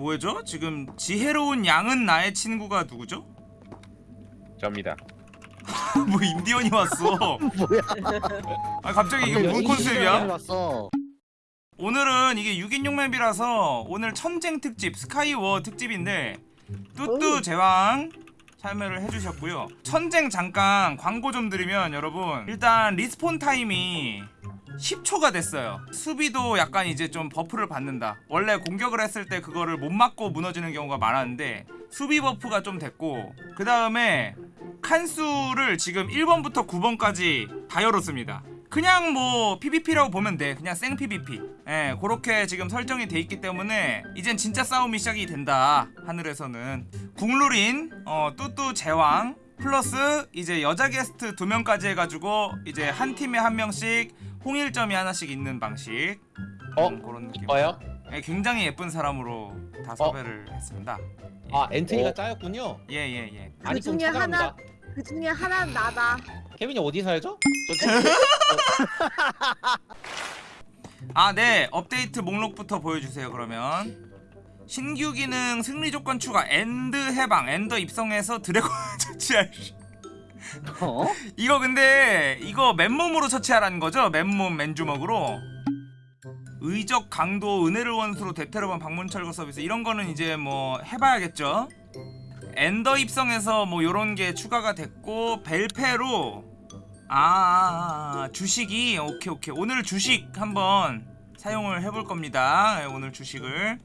뭐죠? 지금 지혜로운 양은 나의 친구가 누구죠? 접니다. 뭐 임디원이 왔어. 뭐야? 아 갑자기 이게 뭔 컨셉이야? 왔어. 오늘은 이게 6인용 맵이라서 오늘 천쟁 특집 스카이워 특집인데 뚜뚜 제왕 참여를 해주셨고요 천쟁 잠깐 광고 좀 드리면 여러분 일단 respawn 타임이 10초가 됐어요. 수비도 약간 이제 좀 buff를 받는다. 원래 공격을 했을 때 그거를 못 맞고 무너지는 경우가 많았는데 수비 buff가 좀 됐고 그 다음에 칸수를 지금 1번부터 9번까지 다 열었습니다. 그냥 뭐 PVP라고 보면 돼. 그냥 생 PVP 예 그렇게 지금 설정이 돼 있기 때문에 이젠 진짜 싸움이 시작이 된다 하늘에서는. 국룰인 어 뚜뚜 제왕 플러스 이제 여자 게스트 두 명까지 해가지고 이제 한 팀에 한 명씩 홍일점이 하나씩 있는 방식 어? 음, 그런 느낌 이뻐요? 예, 굉장히 예쁜 사람으로 다 섭외를 했습니다 아 엔트리가 어. 짜였군요. 예예예 많이 좀 중에 하나-. 그 중에 하나는 나다. 케빈이 어디 살죠? 저 아, 네. 업데이트 목록부터 보여주세요, 그러면. 신규 기능 승리 조건 추가 엔드 해방 엔드 입성해서 드래곤 처치할 어? 이거 근데 이거 맨몸으로 처치하라는 거죠? 맨몸 맨주먹으로 의적 강도 은혜를 원수로 대테러번 방문 철거 서비스 이런 거는 이제 뭐 해봐야겠죠 엔더 입성해서 뭐 요런 게 추가가 됐고 벨페로 아, 아, 아, 주식이 오케이 오케이 오늘 주식 한번 사용을 해볼 겁니다 예, 오늘 주식을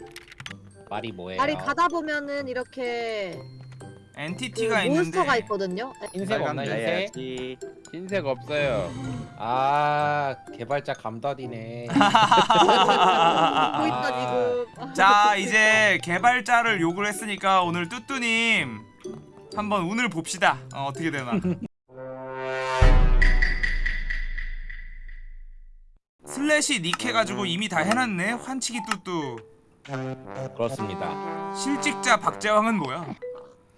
말이 뭐예요? 아니 가다 보면은 이렇게 그 엔티티가 있는데 몬스터가 있거든요. 흰색 없나 흰색? 흰색 없어요. 아 개발자 감다디네. 보고 있다 지금. 아, 자 이제 개발자를 욕을 했으니까 오늘 뚜뚜님 한번 운을 봅시다 어, 어떻게 되나 슬래시 닉 해가지고 이미 다 해놨네 환치기 뚜뚜 그렇습니다. 실직자 박재왕은 뭐야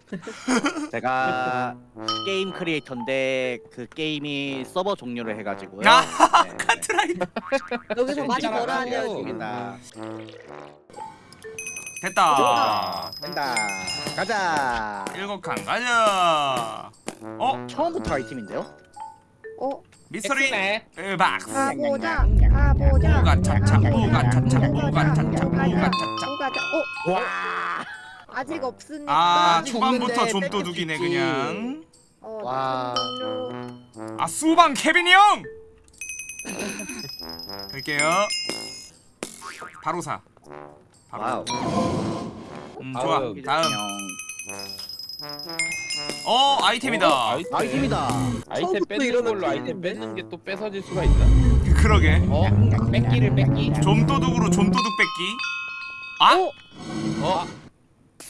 제가 게임 크리에이터인데 그 게임이 서버 종료를 해가지고요. 아, 네. 카트라이더 여기서 많이 벌어야 돼요. 됐다 된다. 가자. 일곱 칸 가자 어? 처음부터 아이템인데요? 어? 미스터리. 으박스 가보자. 가보자. 뿌가 차차 뿌가 차차 뿌가 차차 뿌가 차차 가자. 어? 와. 아직 없으니까. 아 초반부터 좀 도둑이네. 그냥 어, 와. 종료. 아 수방 케빈이 형! 갈게요 바로 사 바로 와우. 사. 음 좋아 아유, 다음. 어 아이템이다 어, 아이템. 아이템이다. 아이템 이런 걸로 아이템. 아이템 뺏는 게 또 뺏어질 수가 있나? 그러게 어? 뺏기를 뺏기. 좀도둑으로 좀도둑 뺏기 아? 어?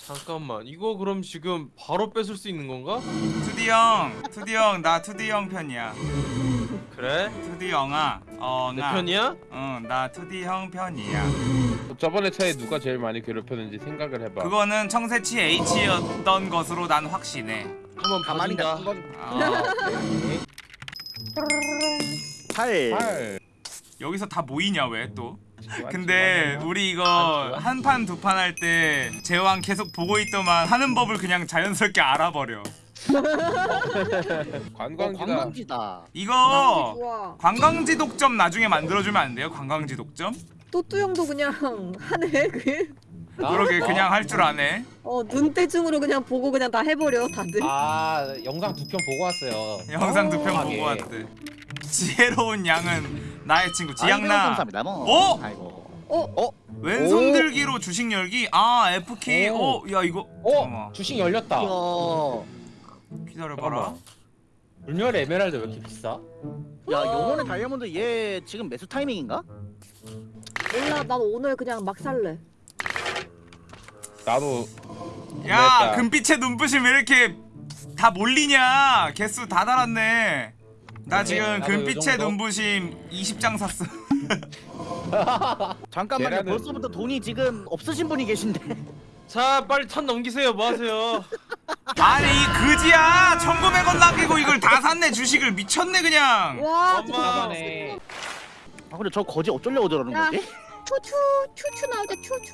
잠깐만 이거 그럼 지금 바로 뺏을 수 있는 건가? 투디 형 투디 형 나 투디 형 편이야 그래? 투디 형아 내 어나 편이야? 응나 투디 형 편이야 저번에 차에 누가 제일 많이 괴롭혔는지 생각을 해봐. 그거는 청새치 H였던 것으로 난 확신해 한번 가만히 봐준다 놔둔 건 어, 팔. 팔. 여기서 다 모이냐 왜 또? 근데. 우리 이거 아, 좋아. 한판 두 판 할 때 제왕 계속 보고 있더만 하는 법을 그냥 자연스럽게 알아버려. 어, 관광지다. 관광지다. 이거 좋아. 관광지 독점 나중에 만들어주면 안 돼요? 관광지 독점? 또뚜 형도 그냥 하네. 그. 나? 그러게 어? 그냥 할 줄 아네. 어 눈대중으로 그냥 보고 그냥 다 해버려 다들. 아 영상 두 편 보고 왔어요. 영상 두편 어, 보고 예. 왔대. 지혜로운 양은 나의 친구 지양나. 감사합니다. 뭐. 어? 아이고. 어? 어? 왼손 들기로 주식 열기. 아 F 키. 오. 어, 야 이거. 어? 잠깐만. 주식 열렸다. 이야. 기다려봐라. 불멸 에메랄드 왜 이렇게 비싸? 야, 영혼의 다이아몬드 얘 지금 매수 타이밍인가? 몰라 난 오늘 그냥 막 살래. 나도 야. 금빛의 눈부심 왜 이렇게 다 몰리냐 개수 다 달았네 나 그래, 지금 금빛의 정도? 눈부심 20장 샀어 잠깐만요. 계란은- 벌써부터 돈이 지금 없으신 분이 계신데. 자 빨리 턴 넘기세요 뭐 하세요 아니 이 그지야 1900원 남기고 이걸 다 샀네 주식을 미쳤네 그냥 와 엄마. 진짜. 나가네. 아 근데 저 거지 어쩌려고 저러는 야. 거지? 추추 추추 나오자 추추.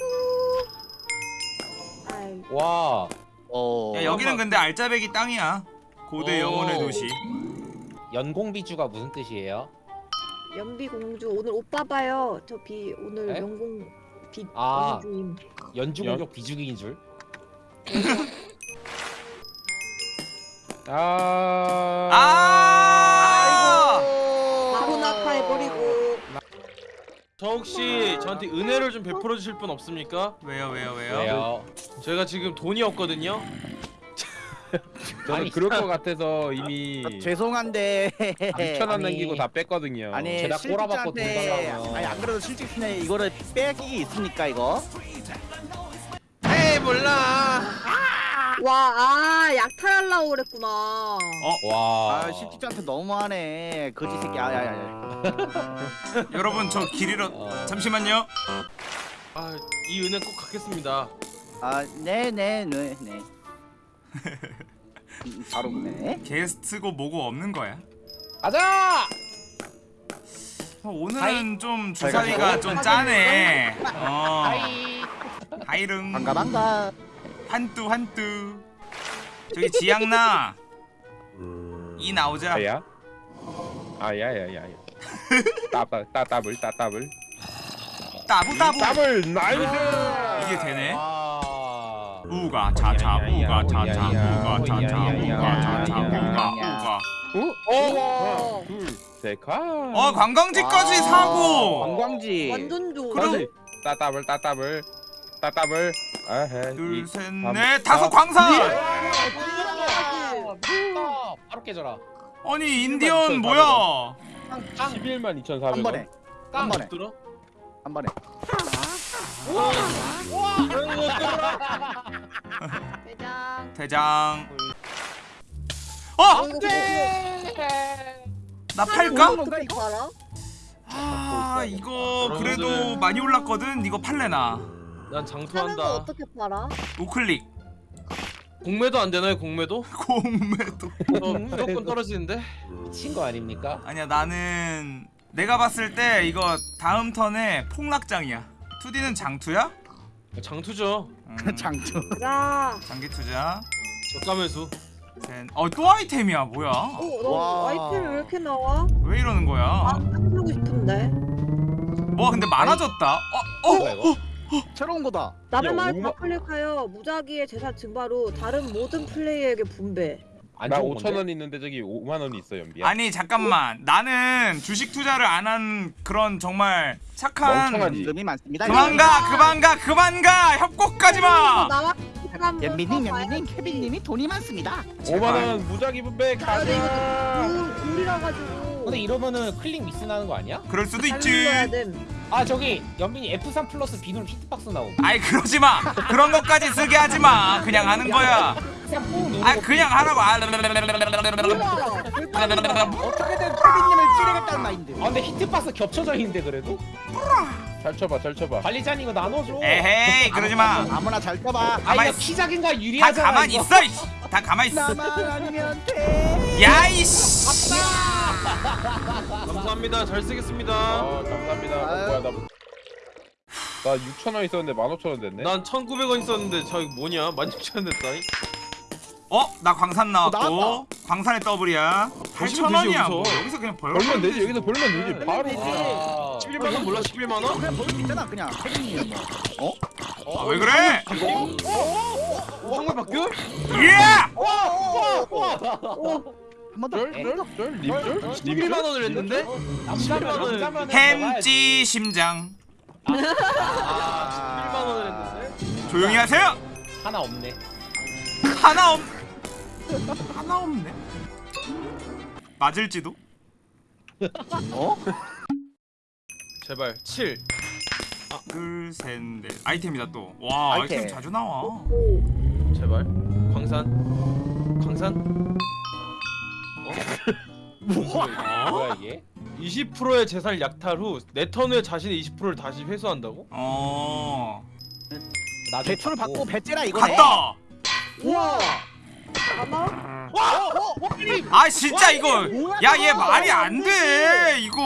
와 어. 야 여기는 근데 알짜배기 땅이야 고대 오. 영혼의 도시 연공비주가 무슨 뜻이에요? 연비 공주 오늘 오빠 봐요. 저 비 오늘 에? 연공 비 아. 공주임. 연주공격 비주기인 줄? 아. 아 바로 낙하해버리고. 저 혹시 저한테 은혜를 좀 베풀어 주실 분 없습니까? 왜요 왜요 왜요 왜요? 제가 지금 돈이 없거든요. 저는 아니, 그럴 것 같아서 이미 아, 죄송한데 6천 원 아니. 남기고 다 뺐거든요. 아니 제가 꼬라박고 돈 달라고요. 아니 안 그래도 실직신에 이거를 빼기 있습니까 이거? 에이 몰라. 와, 아, 약탈하려고 그랬구나. 와. 아 실직자한테 너무하네 거지 새끼 아 야 야 야 여러분 저 길 잃어 어. 잠시만요 아 이 은혜 꼭 갚겠습니다. 아 네 네 네 네. 음, 바로 네. 게스트고 뭐고 없는 거야 가자! 어, 오늘은 hi. 좀 주사위가 좀 짜네 어 hi. 하이릉 반가 반가 한뚜 한뚜 저기 지양나 이 나오자 아야? 아야야야야. 따따 따따블 따따블. 따부 따부 따블 nice. 이게 되네 아. 우가 차차 우가 차차 우가 차차 우가 차차 우가 우가 어? 하나, 둘, 셋, 가. 어 관광지까지 와. 사고 관광지 완전 좋아. 그럼- 따따블 따따블 따따블. 아헤. 둘 이- 셋 삼, 넷 다섯 사. 광산 아, 바로 깨져라. 아니 인디언 뭐야 11만 2,400원. 한 번에 한 번에 들어? 한 번에 대장. 대장 어! 어, 이거 네. 나 팔까? 아 이거 그래도 많이 올랐거든 이거 팔래 나 난 사는 거 장투한다. 어떻게 팔아? 우클릭 공매도 안 되나요? 공매도? 공매도 저 무조건 떨어지는데. 미친 거 아닙니까? 아니야 나는 내가 봤을 때 이거 다음 턴에 폭락장이야 2D는 장투야? 장투죠. 음, 장투 야. 장기 투자 저가 매수. 어또 아이템이야 뭐야 어, 너 와. 아이템 왜 이렇게 나와? 왜 이러는 아, 거야 사고 싶은데. 뭐가 근데 많아졌다 어? 뭐야 어? 이거? 새로운 거다 남의 야, 말 오만- 다 클릭하여 무작위의 재산 증바로 다른 모든 플레이어에게 분배. 안 나 좋은 5천 건데? 원 있는데 저기 5만 원이 있어 연비야. 아니 잠깐만 나는 주식 투자를 안 한 그런 정말 착한. 임금이 많습니다 그만 가 그만 가 그만 가 협곡까지 마 나와. 좀 연민님 케빈님이 돈이 많습니다 5만 원 무작위 분배 아, 근데 이거 가자. 돈 돌리라 가지고. 근데 이러면은 클릭 미스 나는 거 아니야? 그럴 수도 있지. 아 저기 연빈이 F3 플러스 B 누 hitbox 나옴. 아이 그러지 마 그런 것까지 쓰게 하지 마 그냥 하는 거야. 아 그냥 하라고 아 어떻게든 케빈님을 찌르겠다는 마인드 아 근데 hitbox 겹쳐져 있는데 그래도? 잘 쳐봐 잘 쳐봐. 관리자님 이거 나눠줘. 에헤이 그러지 마다 아무나 잘 떠봐 아 가만히 이거 피작인가 유리하잖아. 가만히 이거. 있어 이씨. 다 가만히 있어 나만 아니면 돼 야이씨 감사합니다. 잘 쓰겠습니다. 아 감사합니다. 어. 뭐야 나. 나 6천 원 있었는데 15,000원 됐네. 난 1,900원 있었는데 저 이거 뭐냐? 16,000원 됐다니. 어? 나 광산 나왔고 나왔다. 광산의 더블이야 보시면 8천원이야 되지, 뭐 여기서. 그냥 벌면 벌면 되지 여기서 벌면 되지 아, 바로. 아, 11만 원 몰라? 11만 원? 그냥 볼수 있잖아 그냥 케빈님 뭐 아, 왜 그래? 황금 바뀌어? 예! 한번더 쩔쩔쩔 립쩔 11만 원을 했는데? 남자면 11만 남자면 햄찌 심장 아, 11만 원을 했는데? 조용히 하세요 하나 없네. 하나 없 하나 없네 맞을지도 어? 제발 7. 둘셋넷 아이템이다 또와 아이템. 아이템. 자주 나와 오. 제발. 광산. 광산. 뭐야 이게? 20%의 재산을 약탈 후 내 턴 후에 자신의 20%를 다시 회수한다고? 어나 대출 받고 배째라 이거네 갔다 우와. 잠깐만. 아 진짜 이거 야 얘? 말이 안 돼이 이거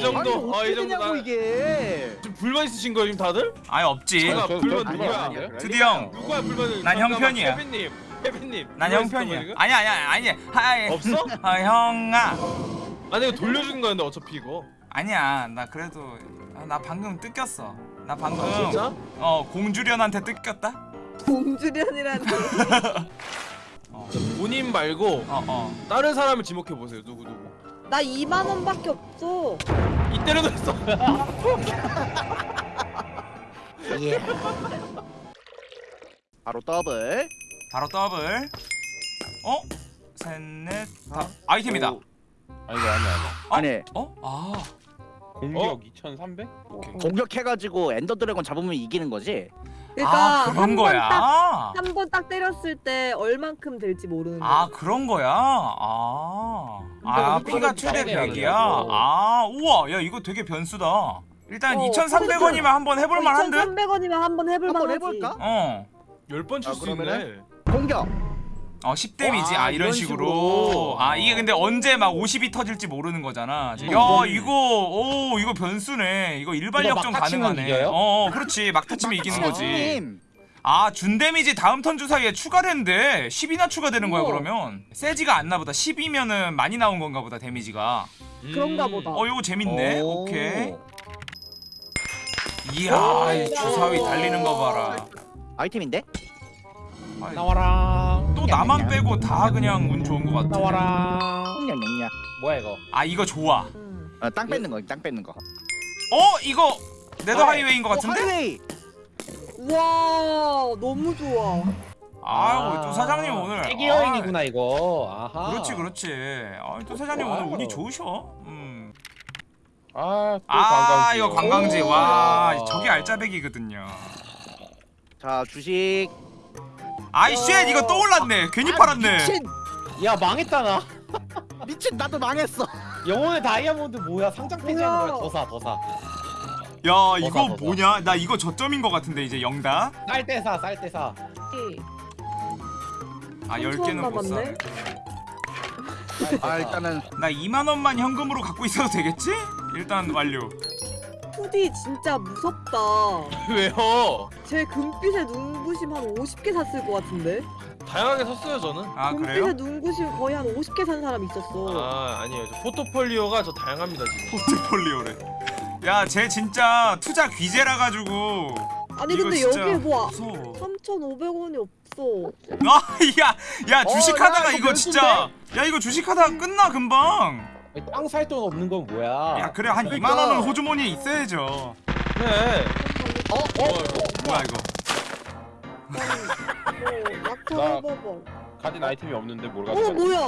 정도 아이 정도 되냐고 나 이게 지금 불만 있으신 거예요 지금 다들? 아니 없지 저 불만 누가 누구야? 아니에요? 드디 형 누구야 불만은? 난 형편이야. 케빈님 케빈님 난 형편이야? 아니야 아니야 아니야 하이 없어? 아 형아 아니 이거 돌려주는 거였는데 어차피 이거 아니야 나 그래도 아, 나 방금 뜯겼어 나 방금 아, 진짜? 어 공주련한테 뜯겼다 공주련이라 는 본인 말고 어 어 다른 사람을 지목해 보세요 누구 누구 나 2만 원밖에 없어. 이때려도 했어 예. 바로 더블 바로 더블 어? 셋넷 다 아이템이다 오. 아니 이거 아니야 아니야 어? 아니 어? 아 공격 2300? 공격해가지고 Ender Dragon 잡으면 이기는 거지 그러니까 아 그런 거야 한 번 딱 때렸을 때 얼만큼 될지 모르는 거. 아 그런 거야 아, 아 피가 최대 잘해야 100이야 되냐고. 아 우와 야 이거 되게 변수다 일단 어, 2,300원이면 한번 해볼 만한 듯? 2,300원이면 한번 해볼 한번 만하지. 해볼까? 어. 열번칠 아, 수 있네? 공격 어 10데미지. 와, 아 이런 식으로. 식으로. 아 이게 근데 언제 막 50이 터질지 모르는 거잖아. 음. 야 이거 오 이거 변수네. 이거 치면 가능하네. 이겨요? 어 어, 그렇지. 막타 치면 이기는 거지. 아 준 데미지 다음 턴 주사위에 추가된대. 10이나 추가되는 거야. 그러면? 세지가 않나 보다. 10이면은 많이 나온 건가 보다 데미지가. 그런가 보다. 어 이거 재밌네. 오. 오케이. 이야 이 주사위 달리는 거 봐라. 아이템인데? 아이, 나와라 또 나만 빼고 다 그냥 운 좋은 거 같아 나와라 뭐야 이거 아 이거 좋아 음. 어, 땅 뺏는 거, 땅 뺏는 거. 어 이거 네더 하이웨이인 거 어, 같은데? 하이웨이. 와 너무 좋아. 아유 또 사장님 오늘 세계 여행이구나 이거 아하 아, 그렇지 그렇지 아 또 사장님 오늘 와우. 운이 좋으셔 음. 아또 아 관광지 이거 관광지 와 오. 저게 알짜배기거든요 자 주식. 아이 shit 이거 또 올랐네. 괜히 팔았네. 미친, 야 망했다 나? 미친 나도 망했어. 영혼의 다이아몬드 뭐야? 상장 폐지하는 거야? 더사 더사. 야 이거 벗어. 뭐냐? 나 이거 저점인 거 같은데 이제 영다. 쌀때사 쌀때사. 아 삼천 10개는 못 남았네. 사네 아 일단은 나 2만원만 현금으로 갖고 있어도 되겠지? 일단 완료 푸디 진짜 무섭다. 왜요? 제 금빛의 눈부심 한 50개 샀을 것 같은데. 다양하게 섰어요 저는 아 금빛의 그래요? 눈부심 거의 한 50개 산 사람 있었어. 아 아니에요 저 포트폴리오가 저 다양합니다 지금 포트폴리오래 야 쟤 진짜 투자 귀재라 가지고 아니 이거 근데 진짜 여기에 뭐 무서워 3,500원이 없어. 아 야 야 주식하다가 야, 이거 이거 진짜 야 이거 주식하다가 끝나 금방 땅 살 돈 없는 건 뭐야 야 그래 한 그러니까. 2만 원은 호주머니에 있어야죠 그래 어? 어? 뭐야 이거 뭐 약탈 나- 해봐봐. 가진 아이템이 없는데 뭘 어 가져가 뭐야?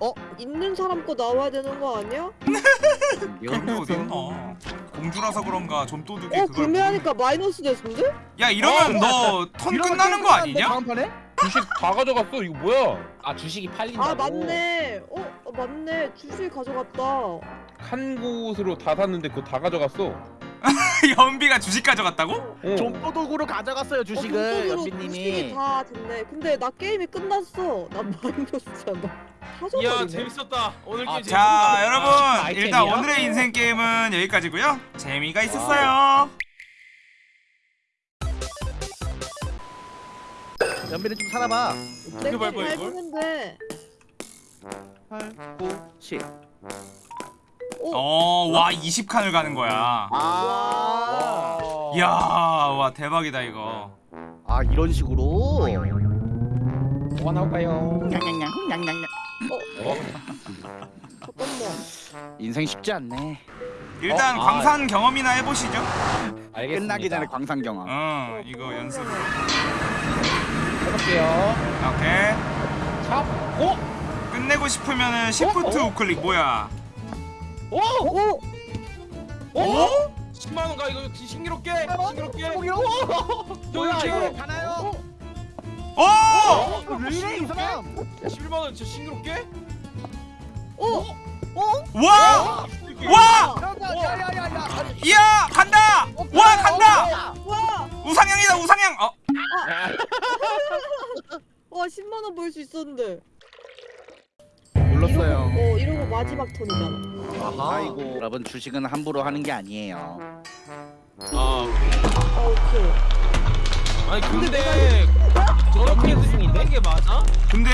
어? 있는 사람 거 나와야 되는 거 아니야? 그런 거 어디 있나 공주라서 그런가 좀도둑이 어 그걸 구매하니까 마이너스 됐는데? 야 이러면 너턴 이러면 끝나는 거 아니냐? 다음 판에? 주식 다 가져갔어 이거 뭐야 아 주식이 팔린다고 아 맞네. 어, 어 맞네. 주식 가져갔다. 한 곳으로 다 샀는데 그거 다 가져갔어 연비가 주식 가져갔다고? 어. 좀도둑으로 가져갔어요 주식을 어, 연비님이. 주식이 다 됐네. 근데 나 게임이 끝났어. 난 마이너스잖아. 이야 사줘버리네. 재밌었다 오늘 게임 아, 재밌었다 자 여러분 아이템이야? 일단 오늘의 인생 게임은 여기까지고요 재미가 있었어요 연비는 좀 살아봐. 내거 밟아, 잘 이걸? 주면 돼. 8, 9, 7. 어. 어와 20칸을 가는 거야 아. 와. 이야 와 대박이다 이거 아 이런 식으로. 뭐가 나올까요 냥냥냥 냥냥냥. 잠깐만. 인생 쉽지 않네. 일단 어? 아. 광산 경험이나 해보시죠 알겠습니다 끝나기 전에 광산 경험. 어 이거 연습 해볼게요 오케이 찹 오! 끝내고 싶으면은 시프트 어? 우클릭 뭐야 오! 오. 어? 10만 원 가 이거 신기롭게 신기롭게 뭐야 이렇게. 이거 가나요? 오! 어? 왜 이래 이 사람? 11만 원 진짜 신기롭게 오. 와! 와! 야야야야야. 이야 간다! 와 간다! 와. 우상향이다 우상향! 어 와 10만 원 벌 수 있었는데. 눌렀어요. 이러고, 어, 이러고 마지막 턴이잖아. 아하. 아이고 여러분 주식은 함부로 하는 게 아니에요. 아 아 오케이. 아니 근데 저렇게 승인데 이게 맞아? 근데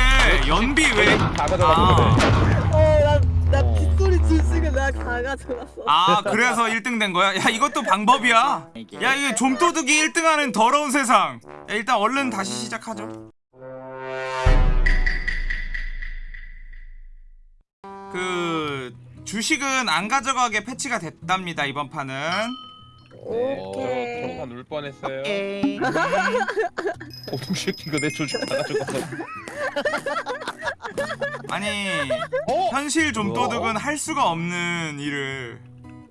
연비 왜? 다 가져가는 거네. 어 나나 어. 빗소리 주식을 내가 다 가져갔어. 아 그래서 1등 된 거야? 야 이것도 방법이야. 야 이게 좀도둑이 1등하는 더러운 세상. 야, 일단 얼른 다시 시작하죠. 그 주식은 안 가져가게 패치가 됐답니다 이번 판은. 오케이. 평판 울 뻔했어요. 에이. 어둠 새끼 이거 내 조직 다 가져가서. 아니 어? 현실 좀도둑은 할 수가 없는 일을.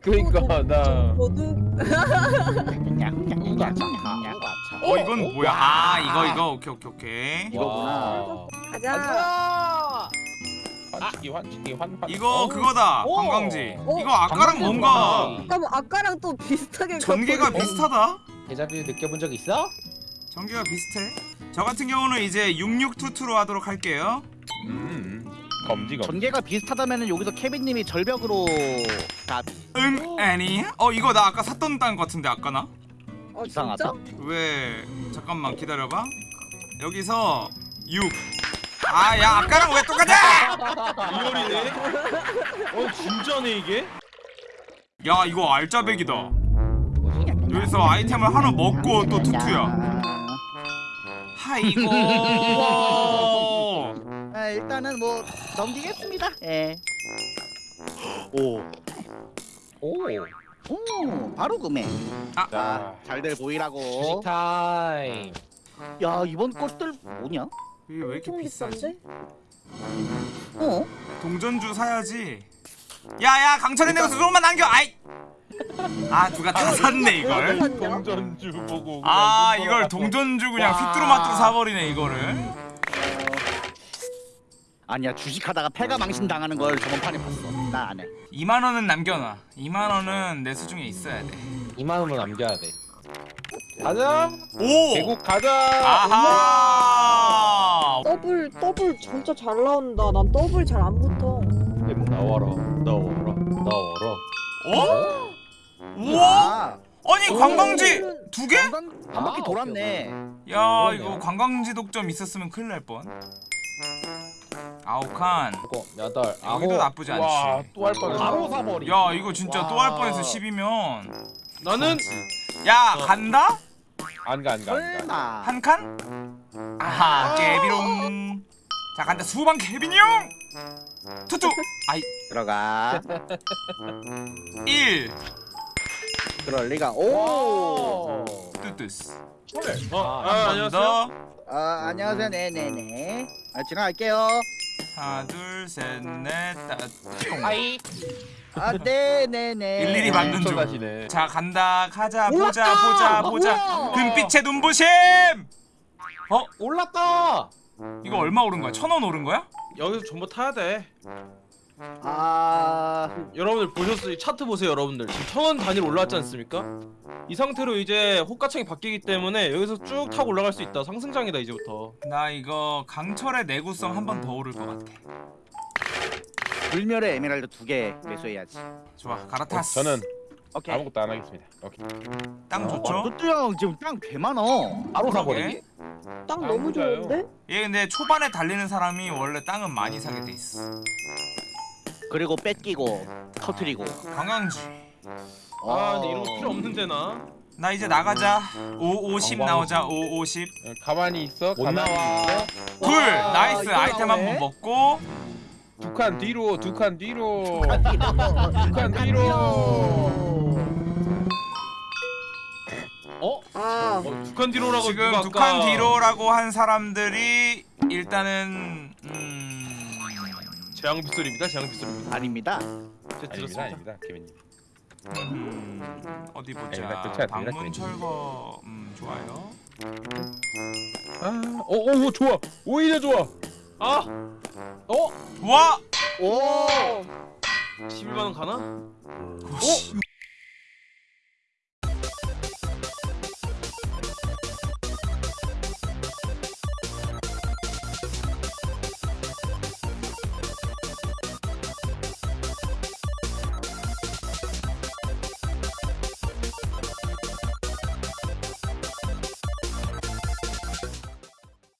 그러니까 나. 우가차. 어 이건 뭐야? 아 이거 이거 오케이 오케이 오케이. 이거구나. 가자. 가자. 환치기 환치기 환환. 이거 그거다 오. 관광지. 오. 이거 아까랑 뭔가 잠깐만 아까랑 또 비슷하게 전개가 갖고. 비슷하다. 데자뷰 느껴본 적 있어? 전개가 비슷해. 저 같은 경우는 이제 6622로 하도록 할게요. 음. 검지 검. 전개가 비슷하다면은 여기서 케빈님이 절벽으로 다응 애니? 어 이거 나 아까 샀던 땅 같은데 아까 나? 어 이상하다. 진짜? 왜 잠깐만 기다려봐. 여기서 6. 아 야 아까랑 왜 똑같아? 리얼이네. 어 진짜네 이게? 야 이거 알짜배기다. 여기서 아이템을 하나 먹고 또 투투야. 하이고. 아, 일단은 뭐 넘기겠습니다. 예. 오. 오. 오, 바로 구매. 자. 잘들 보이라고. 주식 타임. 야, 이번 것들 뭐냐? 이게 왜 이렇게 비싸지? 어? 동전주 사야지. 야야 강철의 내고서 조금만 남겨. 아이. 아 누가 다 샀네 이걸. 동전주 보고. 아 이걸 눈 동전주 그냥 와. 휘뚜루마뚜루 사버리네 이거를. 아니야, 주식하다가 패가 망신 당하는 걸 저번 판에 봤어. 나 안 해. 2만 원은 남겨놔. 2만 원은 내 수중에 있어야 돼. 2만 원은 남겨야 돼. 가자. 오. 계곡 가자. 아하. 더블 더블 진짜 잘 나온다. 난 더블 잘 안 붙어. 나와라. 나와라. 나와라. 어? 우와. 아니 관광지 더블은 두 개? 관광 한 바퀴 아, 돌았네. 야 그러네요. 이거 관광지 독점 있었으면 큰일 날 뻔. 아홉 칸. 여덟, 여기도 아홉. 나쁘지 와, 않지. 또 할 뻔했어. 바로 사버리. 야 이거 진짜 또할 와. 뻔해서 10이면. 나는 야 어. 간다? 안 가, 안 가, 안 가. 설마. 한 칸? 아하 깨비롱. 자 간다 수방 케빈이 형. 투투. 아이 들어가. 1. 그럴 리가. 오. 오. 뚜뚜스. 어, 아, 아, 안녕하세요. 더. 아, 안녕하세요. 네, 네, 네. 아, 지나갈게요. 하나 둘셋넷 다섯. 하이. 아, 네, 네, 네. 일일이 맞는 중. 자 간다 가자 올랐다! 보자 보자 보자! 금빛의 눈부심 어 올랐다. 이거 얼마 오른 거야 천 원 오른 거야 여기서 전부 타야 돼. 아, 여러분들 보셨어요? 이 차트 보세요, 여러분들. 지금 천원 단위로 올라왔지 않습니까? 이 상태로 이제 호가창이 바뀌기 때문에 여기서 쭉 타고 올라갈 수 있다. 상승장이다 이제부터. 나 이거 강철의 내구성 한 번 더 오를 것 같아 불멸의 에메랄드 두 개 매수해야지. 좋아 어, 갈아탔어 저는 오케이. 아무것도 안 하겠습니다. 오케이. 땅 어, 좋죠 뚜뚜 형 지금 땅 개 많아. 바로. 사버리기. 땅 아, 너무 맞아요. 좋은데? 얘 근데 초반에 달리는 사람이 원래 땅은 많이 사게 돼 있어 그리고 뺏기고 터트리고. 관광지 아, 근데 이런 거 필요 없는데 나. 나 이제 나가자 5 50 관광지. 나오자 5 50 어, 가만히 있어. 못 가만히 나와. 있어. 둘 와, nice 아이템. 한 번 먹고 두 칸 뒤로, 두 칸 뒤로. 아, 두칸 뒤로. 어? 아 어, 두 칸 뒤로라고 지금 누가 두 아까- 칸 뒤로라고 한 사람들이 일단은 음... 재앙 빗소리입니다. 재앙 빗소리입니다. 아닙니다. 제가 아닙니다, 들었습니다. 아닙니다, 케빈님. 음, 어디 보자. 아니다, 그렇지 않습니다, 방문. 철거 음 좋아요. 아, 오, 오, 오, 좋아. 오히려 좋아. 아, 어? 와, 오. 11만 원 가나? 어?